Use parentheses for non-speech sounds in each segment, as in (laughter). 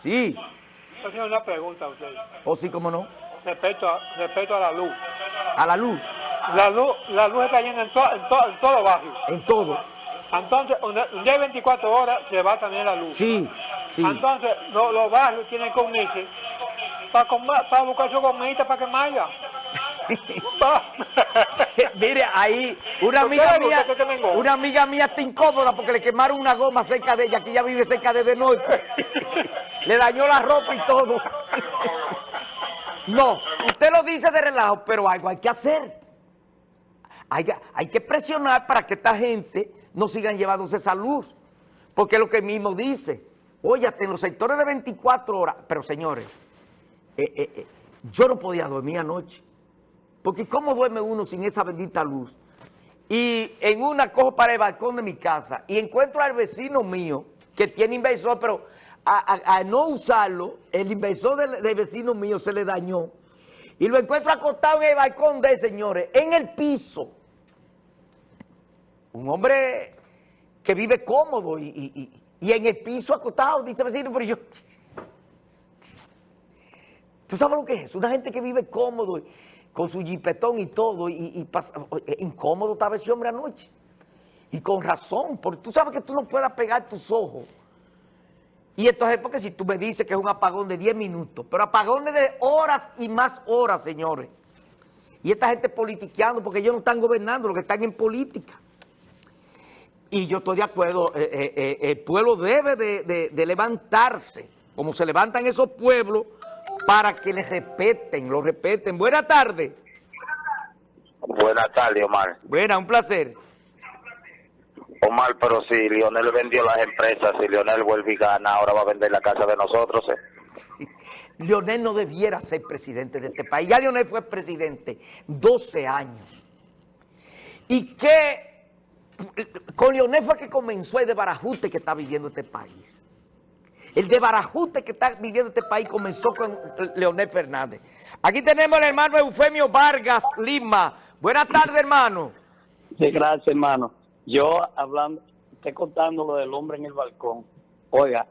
Sí, yo tengo una pregunta a usted. o sí, cómo no. Respecto a, respecto a la luz. A la luz, La luz, la luz está llena en, to- en, to- en todos los barrios. en todo. Entonces, un un día de 24 horas se va también la luz. Sí, sí. Entonces, lo- los barrios tienen que unirse para, para buscar su comida para que maya. (laughs) Mire, ahí una ¿Por amiga mía, una amiga mía está incómoda porque le quemaron una goma cerca de ella, que ella vive cerca de De Norte. (laughs) le dañó la ropa y todo. no, usted lo dice de relajo, pero algo hay que hacer. Hay, que- hay que presionar para que esta gente no sigan llevándose esa luz. Porque es lo que mismo dice. Oye, hasta en los sectores de 24 horas. Pero señores, eh, eh, eh, yo no podía dormir anoche. Porque ¿cómo duerme uno sin esa bendita luz? Y en una cojo para el balcón de mi casa y encuentro al vecino mío que tiene inversor, pero a, no usarlo, el inversor del, vecino mío se le dañó. Y lo encuentro acostado en el balcón de señores, en el piso. Un hombre que vive cómodo y, y- y- en el piso acostado, dice el vecino, pero yo... ¿Tú sabes lo que es? Una gente que vive cómodo, con su jipetón y todo, y, eh, incómodo estaba ese hombre anoche. Y con razón, porque tú sabes que tú no puedes pegar tus ojos. Y entonces, porque si tú me dices que es un apagón de 10 minutos, pero apagones de horas y más horas, señores. Y esta gente politiqueando, porque ellos no están gobernando, los que están en política. Y yo estoy de acuerdo, eh, eh, el pueblo debe de, de- de levantarse, como se levantan esos pueblos, para que les respeten, los respeten. Buenas tardes. Buenas tardes, Omar. Buena, un placer. Omar, pero si Lionel vendió las empresas, si Lionel vuelve y gana, ahora va a vender la casa de nosotros. ¿eh? (laughs) Leonel no debiera ser presidente de este país. Ya Leonel fue presidente 12 años. Y que con Leonel fue que comenzó el desbarajuste que está viviendo este país. El desbarajuste que está viviendo este país comenzó con Leonel Fernández. Aquí tenemos al hermano Eufemio Vargas Lima. Buenas tardes, hermano. Sí, gracias, hermano. Yo hablando, estoy contando lo del hombre en el balcón. Oiga,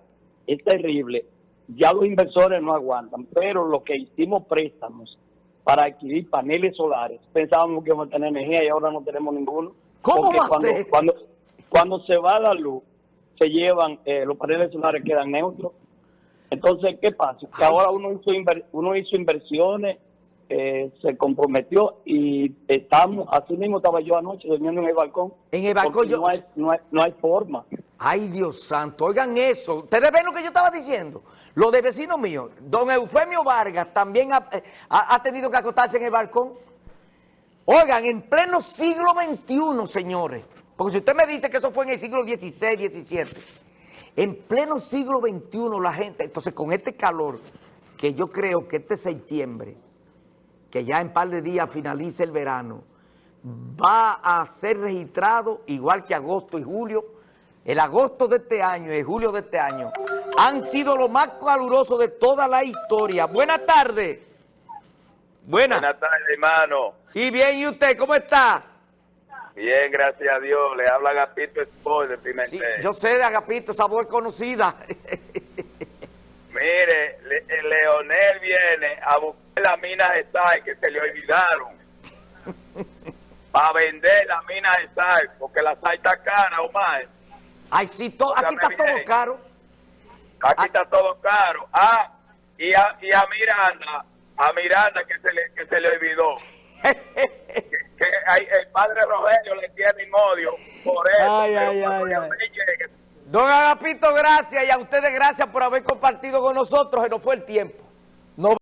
es terrible. Ya los inversores no aguantan, pero lo que hicimos préstamos para adquirir paneles solares, pensábamos que íbamos a tener energía y ahora no tenemos ninguno. ¿Cómo Porque va a cuando, ser? Cuando, cuando se va la luz, se llevan, eh, los paneles solares quedan neutros. Entonces, ¿qué pasa? Que ahora uno hizo, inver- uno hizo inversiones, eh, se comprometió y estamos, así mismo estaba yo anoche durmiendo en el balcón. En el balcón yo- No hay, no, hay, no hay forma. Ay, Dios santo, oigan eso. ¿Ustedes ven lo que yo estaba diciendo? Lo de vecino mío, don Eufemio Vargas también ha, eh, ha- ha tenido que acostarse en el balcón. Oigan, en pleno siglo XXI, señores, porque si usted me dice que eso fue en el siglo XVI, XVII, en pleno siglo XXI la gente, entonces con este calor, que yo creo que este septiembre, que ya en par de días finaliza el verano, va a ser registrado igual que agosto y julio. El agosto de este año y el julio de este año han sido lo más caluroso de toda la historia. Buenas tardes. Buenas. Buenas tardes, hermano. Sí, bien, ¿y usted cómo está? Bien, gracias a Dios. Le habla Gapito Sport de Sí, Pimentel. yo sé de Agapito, sabor conocida. (laughs) Mire, Le- el Leonel viene a buscar las minas de sal que se le olvidaron. (laughs) Para vender las minas de sal, porque la sal está cara, Omar. Ay, sí, to- aquí está todo caro. Aquí Ah. está todo caro. Ah, y a, y a Miranda, a Miranda que se le, que se le olvidó. (laughs) que, hay- el padre Rogelio le tiene odio por eso. Ay, ay, ay, Don Agapito, gracias y a ustedes gracias por haber compartido con nosotros. Se nos fue el tiempo.